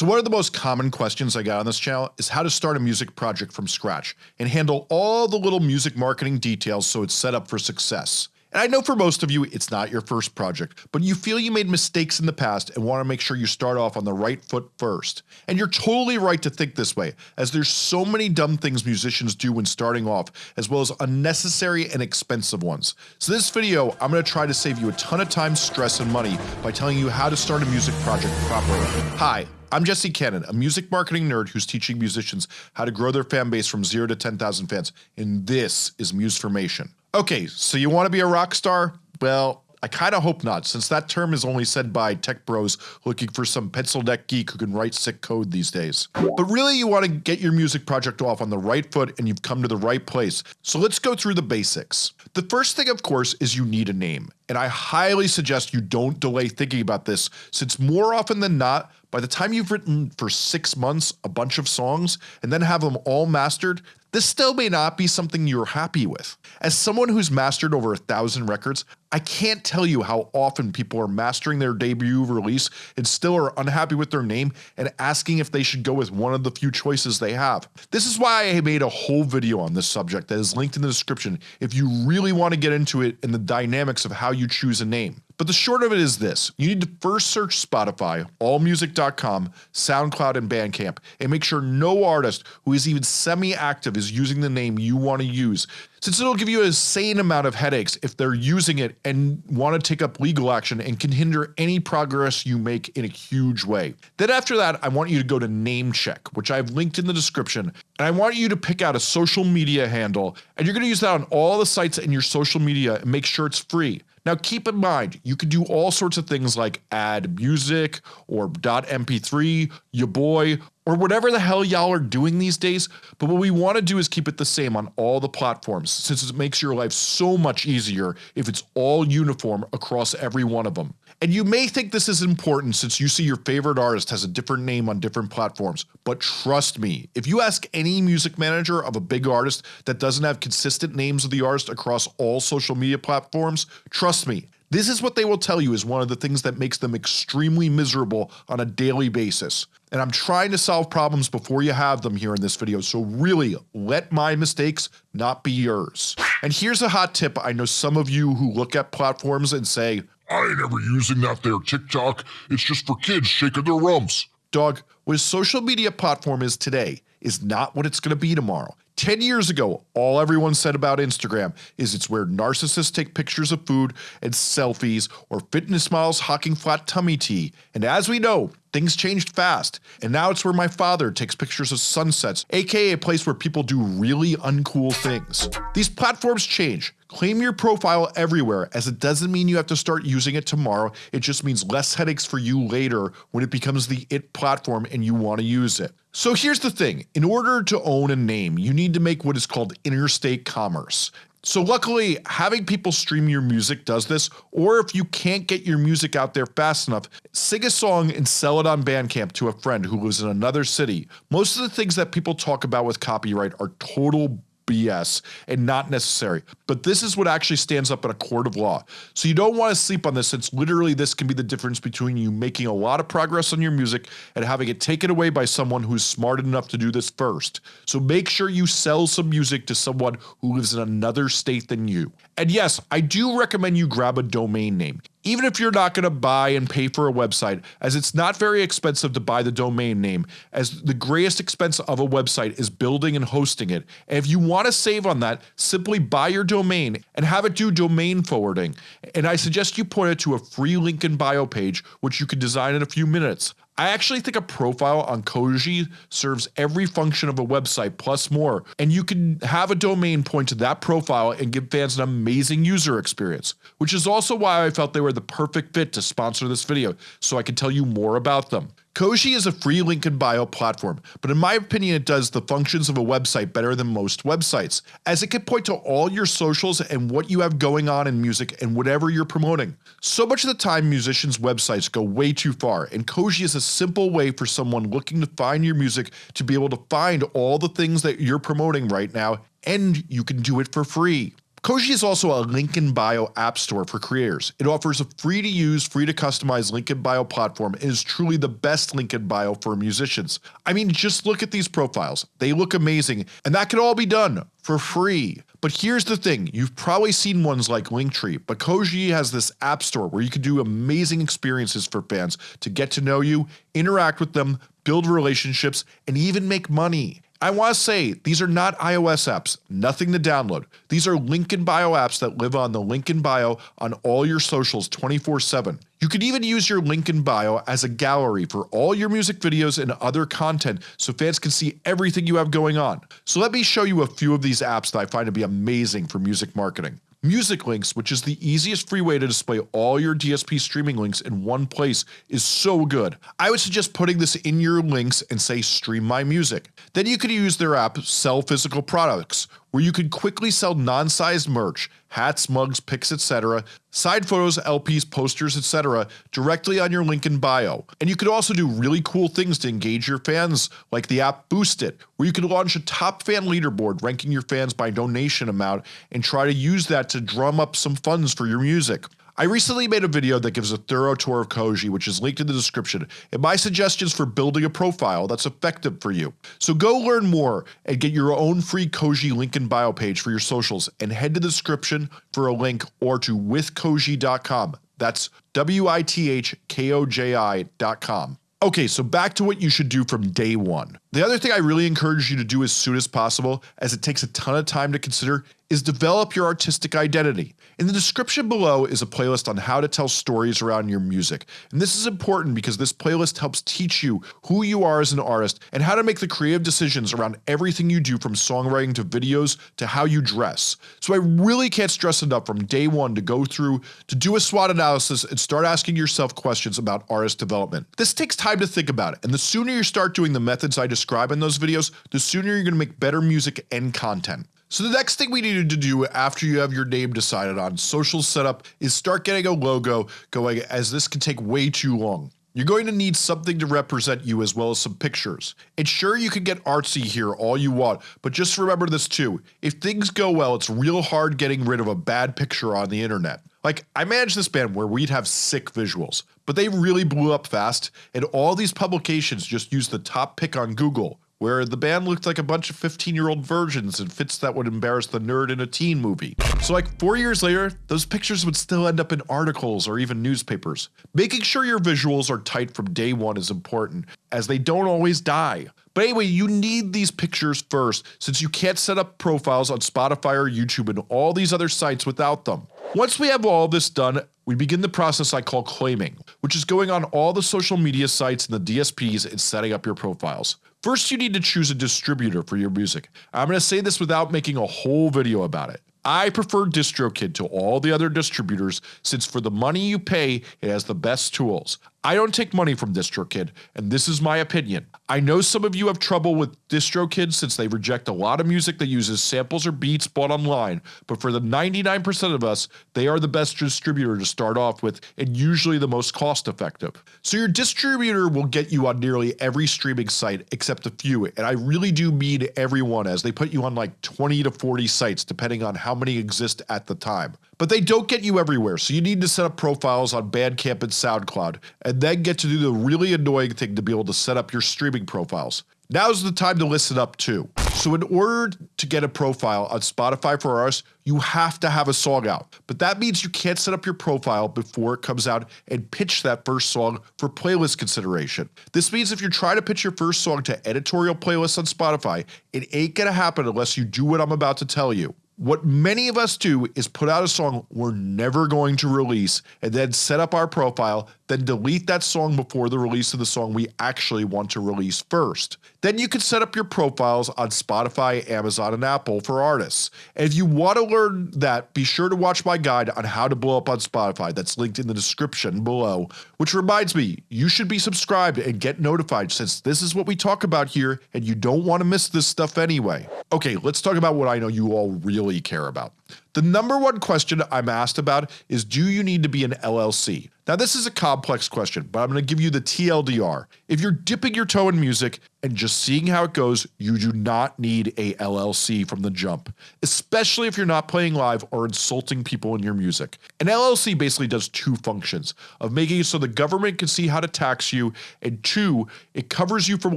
So one of the most common questions I got on this channel is how to start a music project from scratch and handle all the little music marketing details so it's set up for success. And I know for most of you it's not your first project, but you feel you made mistakes in the past and want to make sure you start off on the right foot first. And you're totally right to think this way, as there's so many dumb things musicians do when starting off, as well as unnecessary and expensive ones. So this video I'm going to try to save you a ton of time, stress, and money by telling you how to start a music project properly. Hi, I'm Jesse Cannon, a music marketing nerd who's teaching musicians how to grow their fan base from 0 to 10,000 fans, and this is Musformation. Okay, so you want to be a rock star? Well, I kinda hope not, since that term is only said by tech bros looking for some pencil neck geek who can write sick code these days. But really you want to get your music project off on the right foot and you've come to the right place, so let's go through the basics. The first thing of course is you need a name, and I highly suggest you don't delay thinking about this since more often than not, by the time you've written for 6 months a bunch of songs and then have them all mastered, this still may not be something you're happy with. As someone who's mastered over a thousand records, I can't tell you how often people are mastering their debut release and still are unhappy with their name and asking if they should go with one of the few choices they have. This is why I made a whole video on this subject that is linked in the description if you really want to get into it and the dynamics of how you choose a name. But the short of it is this, you need to first search Spotify, allmusic.com, SoundCloud and Bandcamp and make sure no artist who is even semi-active is using the name you want to use since it'll give you a sane amount of headaches if they're using it and want to take up legal action and can hinder any progress you make in a huge way. Then after that I want you to go to Namecheck which I've linked in the description and I want you to pick out a social media handle and you're going to use that on all the sites in your social media and make sure it's free. Now keep in mind, you can do all sorts of things like add music or .mp3, your boy, or whatever the hell y'all are doing these days, but what we want to do is keep it the same on all the platforms since it makes your life so much easier if it's all uniform across every one of them. And you may think this is important since you see your favorite artist has a different name on different platforms, but trust me, if you ask any music manager of a big artist that doesn't have consistent names of the artist across all social media platforms, trust me, this is what they will tell you is one of the things that makes them extremely miserable on a daily basis. And I'm trying to solve problems before you have them here in this video, so really let my mistakes not be yours. And here's a hot tip I know some of you who look at platforms and say, I ain't ever using that there TikTok, it's just for kids shaking their rumps. Dog, what a social media platform is today is not what it's gonna be tomorrow. 10 years ago, all everyone said about Instagram is it's where narcissists take pictures of food and selfies or fitness models hawking flat tummy tea, and as we know, things changed fast, and now it's where my father takes pictures of sunsets, aka a place where people do really uncool things. These platforms change, Claim your profile everywhere as it doesn't mean you have to start using it tomorrow, it just means less headaches for you later when it becomes the it platform and you want to use it. So here's the thing, in order to own a name you need to make what is called interstate commerce. So luckily having people stream your music does this or if you can't get your music out there fast enough, sing a song and sell it on Bandcamp to a friend who lives in another city. Most of the things that people talk about with copyright are total BS and not necessary, but this is what actually stands up in a court of law. So you don't want to sleep on this since literally this can be the difference between you making a lot of progress on your music and having it taken away by someone who's smart enough to do this first. So make sure you sell some music to someone who lives in another state than you. And yes, I do recommend you grab a domain name even if you're not going to buy and pay for a website as it's not very expensive to buy the domain name as the greatest expense of a website is building and hosting it and if you want to save on that simply buy your domain and have it do domain forwarding and I suggest you point it to a free link in bio page which you can design in a few minutes. I actually think a profile on Koji serves every function of a website plus more, and you can have a domain point to that profile and give fans an amazing user experience, which is also why I felt they were the perfect fit to sponsor this video so I can tell you more about them. Koji is a free link in bio platform, but in my opinion it does the functions of a website better than most websites, as it can point to all your socials and what you have going on in music and whatever you're promoting. So much of the time musicians websites go way too far and Koji is a simple way for someone looking to find your music to be able to find all the things that you're promoting right now and you can do it for free. Koji is also a link in bio app store for creators. It offers a free to use, free to customize link in bio platform and is truly the best link in bio for musicians. I mean just look at these profiles, they look amazing and that can all be done for free. But here's the thing, you've probably seen ones like Linktree, but Koji has this app store where you can do amazing experiences for fans to get to know you, interact with them, build relationships, and even make money. I want to say these are not iOS apps, nothing to download. These are link in bio apps that live on the link in bio on all your socials 24 7. You can even use your link in bio as a gallery for all your music videos and other content so fans can see everything you have going on. So let me show you a few of these apps that I find to be amazing for music marketing. Music Links, which is the easiest free way to display all your DSP streaming links in one place is so good. I would suggest putting this in your links and say stream my music. Then you could use their app Sell Physical Products, where you could quickly sell non-sized merch, hats, mugs, pics, etc., side photos, LPs, posters, etc. directly on your link in bio. And you could also do really cool things to engage your fans like the app Boost It, where you could launch a top fan leaderboard ranking your fans by donation amount and try to use that to drum up some funds for your music. I recently made a video that gives a thorough tour of Koji which is linked in the description and my suggestions for building a profile that's effective for you. So go learn more and get your own free Koji link in bio page for your socials and head to the description for a link or to withkoji.com. That's W-I-T-H-K-O-J-I.com. Okay, so back to what you should do from day one. The other thing I really encourage you to do as soon as possible, as it takes a ton of time to consider, is develop your artistic identity. In the description below is a playlist on how to tell stories around your music, and this is important because this playlist helps teach you who you are as an artist and how to make the creative decisions around everything you do from songwriting to videos to how you dress. So I really can't stress enough from day one to go through to do a SWOT analysis and start asking yourself questions about artist development. This takes time to think about it, and the sooner you start doing the methods I describe in those videos, the sooner you're going to make better music and content. So the next thing we needed to do after you have your name decided on, social setup, is start getting a logo going as this can take way too long. You're going to need something to represent you as well as some pictures. And sure you can get artsy here all you want, but just remember this too, if things go well it's real hard getting rid of a bad picture on the internet. Like, I managed this band where we'd have sick visuals, but they really blew up fast and all these publications just used the top pick on Google where the band looked like a bunch of 15 year old virgins and fits that would embarrass the nerd in a teen movie. So like 4 years later, those pictures would still end up in articles or even newspapers. Making sure your visuals are tight from day one is important, as they don't always die. But anyway, you need these pictures first since you can't set up profiles on Spotify or YouTube and all these other sites without them. Once we have all this done, we begin the process I call claiming, which is going on all the social media sites and the DSPs and setting up your profiles. First you need to choose a distributor for your music. I'm going to say this without making a whole video about it. I prefer DistroKid to all the other distributors since for the money you pay it has the best tools. I don't take money from DistroKid and this is my opinion. I know some of you have trouble with DistroKid since they reject a lot of music that uses samples or beats bought online, but for the 99% of us they are the best distributor to start off with and usually the most cost effective. So your distributor will get you on nearly every streaming site except a few and I really do mean everyone as they put you on like 20 to 40 sites depending on how many exist at the time. But they don't get you everywhere so you need to set up profiles on Bandcamp and SoundCloud and then get to do the really annoying thing to be able to set up your streaming profiles. Now's the time to listen up too. So in order to get a profile on Spotify for artists, you have to have a song out. But that means you can't set up your profile before it comes out and pitch that first song for playlist consideration. This means if you're trying to pitch your first song to editorial playlists on Spotify, it ain't gonna happen unless you do what I'm about to tell you. What many of us do is put out a song we're never going to release and then set up our profile, then delete that song before the release of the song we actually want to release first. Then you can set up your profiles on Spotify, Amazon, and Apple for artists. And if you want to learn that, be sure to watch my guide on how to blow up on Spotify that's linked in the description below. Which reminds me, you should be subscribed and get notified since this is what we talk about here and you don't want to miss this stuff anyway. Okay, let's talk about what I know you all really really care about. The number one question I'm asked about is do you need to be an LLC? Now this is a complex question, but I'm going to give you the TLDR. If you're dipping your toe in music and just seeing how it goes, you do not need a LLC from the jump, especially if you're not playing live or insulting people in your music. An LLC basically does two functions of making it so the government can see how to tax you and two, it covers you from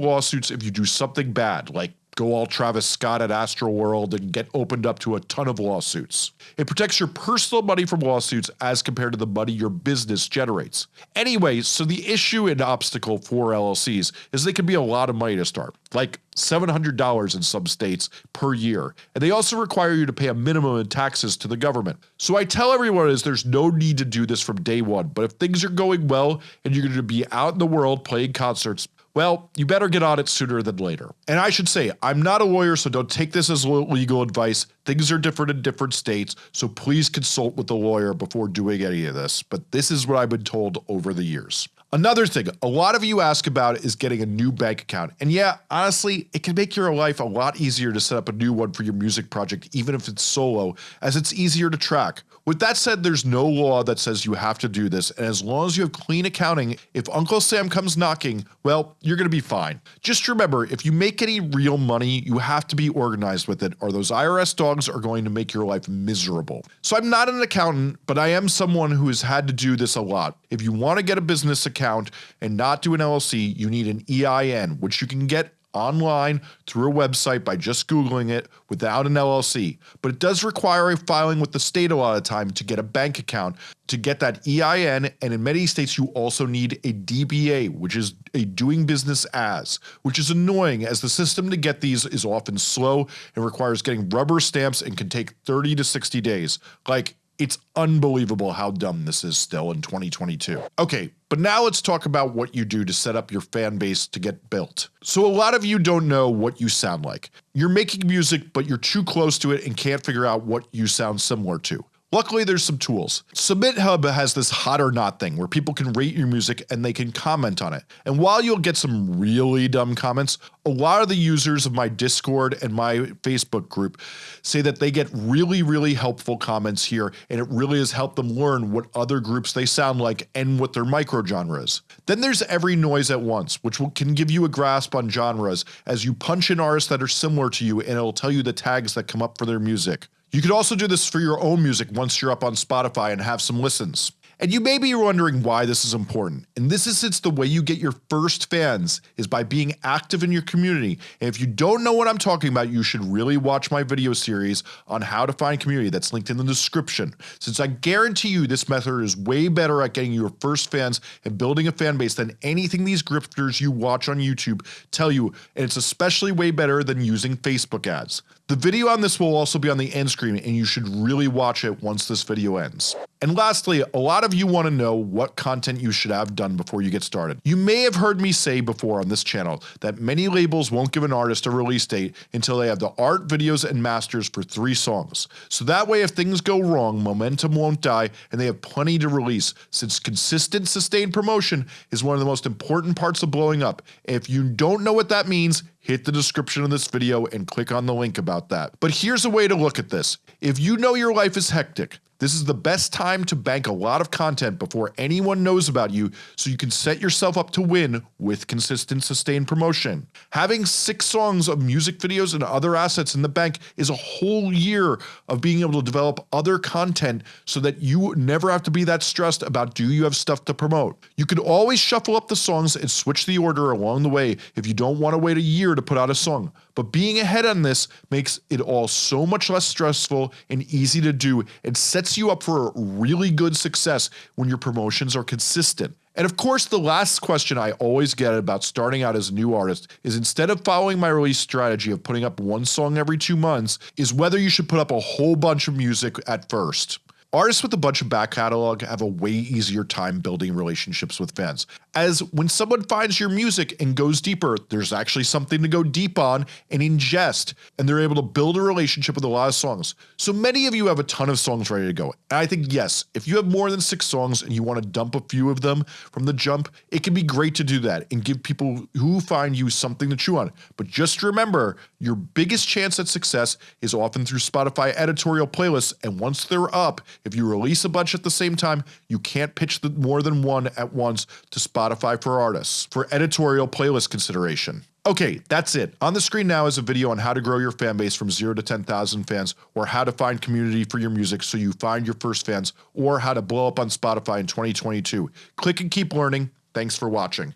lawsuits if you do something bad like go all Travis Scott at Astroworld and get opened up to a ton of lawsuits. It protects your personal money from lawsuits as compared to the money your business generates. Anyway, so the issue and obstacle for LLCs is they can be a lot of money to start, like $700 in some states per year, and they also require you to pay a minimum in taxes to the government. So I tell everyone is there's no need to do this from day one, but if things are going well and you're going to be out in the world playing concerts, well, you better get on it sooner than later. And I should say, I'm not a lawyer so don't take this as legal advice, things are different in different states, so please consult with a lawyer before doing any of this, but this is what I've been told over the years. Another thing a lot of you ask about is getting a new bank account, and yeah, honestly, it can make your life a lot easier to set up a new one for your music project even if it's solo, as it's easier to track. With that said, there's no law that says you have to do this, and as long as you have clean accounting, if Uncle Sam comes knocking, well, you're gonna be fine. Just remember, if you make any real money, you have to be organized with it or those IRS dogs are going to make your life miserable. So I'm not an accountant, but I am someone who has had to do this a lot. If you want to get a business account and not do an LLC, you need an EIN, which you can get online through a website by just googling it without an LLC, but it does require a filing with the state a lot of time to get a bank account to get that EIN and in many states you also need a DBA which is a doing business as, which is annoying as the system to get these is often slow and requires getting rubber stamps and can take 30 to 60 days. Like it's unbelievable how dumb this is still in 2022. Okay, but now let's talk about what you do to set up your fan base to get built. So a lot of you don't know what you sound like. You're making music but you're too close to it and can't figure out what you sound similar to. Luckily there's some tools. SubmitHub has this hot or not thing where people can rate your music and they can comment on it. And while you'll get some really dumb comments, a lot of the users of my Discord and my Facebook group say that they get really really helpful comments here and it really has helped them learn what other groups they sound like and what their microgenre is. Then there's Every Noise at Once which will, can give you a grasp on genres as you punch in artists that are similar to you and it'll tell you the tags that come up for their music. You could also do this for your own music once you're up on Spotify and have some listens. And you may be wondering why this is important, and this is since the way you get your first fans is by being active in your community, and if you don't know what I'm talking about you should really watch my video series on how to find community that's linked in the description, since I guarantee you this method is way better at getting your first fans and building a fan base than anything these grifters you watch on YouTube tell you and it's especially way better than using Facebook ads. The video on this will also be on the end screen and you should really watch it once this video ends. And lastly, a lot of you want to know what content you should have done before you get started. You may have heard me say before on this channel that many labels won't give an artist a release date until they have the art, videos, and masters for 3 songs. So that way if things go wrong, momentum won't die and they have plenty to release since consistent sustained promotion is one of the most important parts of blowing up. If you don't know what that means, hit the description of this video and click on the link about that. But here's a way to look at this. If you know your life is hectic, this is the best time to bank a lot of content before anyone knows about you so you can set yourself up to win with consistent sustained promotion. Having 6 songs of music videos and other assets in the bank is a whole year of being able to develop other content so that you never have to be that stressed about do you have stuff to promote. You can always shuffle up the songs and switch the order along the way if you don't want to wait a year to put out a song, but being ahead on this makes it all so much less stressful and easy to do and sets you up for really good success when your promotions are consistent. And of course the last question I always get about starting out as a new artist is instead of following my release strategy of putting up one song every two months is whether you should put up a whole bunch of music at first. Artists with a bunch of back catalog have a way easier time building relationships with fans, as when someone finds your music and goes deeper, there's actually something to go deep on and ingest, and they're able to build a relationship with a lot of songs. So many of you have a ton of songs ready to go, and I think yes, if you have more than 6 songs and you want to dump a few of them from the jump, it can be great to do that and give people who find you something to chew on, but just remember, your biggest chance at success is often through Spotify editorial playlists and once they're up, if you release a bunch at the same time, you can't pitch the more than one at once to Spotify for artists for editorial playlist consideration. Okay, that's it. On the screen now is a video on how to grow your fan base from 0 to 10,000 fans or how to find community for your music so you find your first fans or how to blow up on Spotify in 2022. Click and keep learning. Thanks for watching.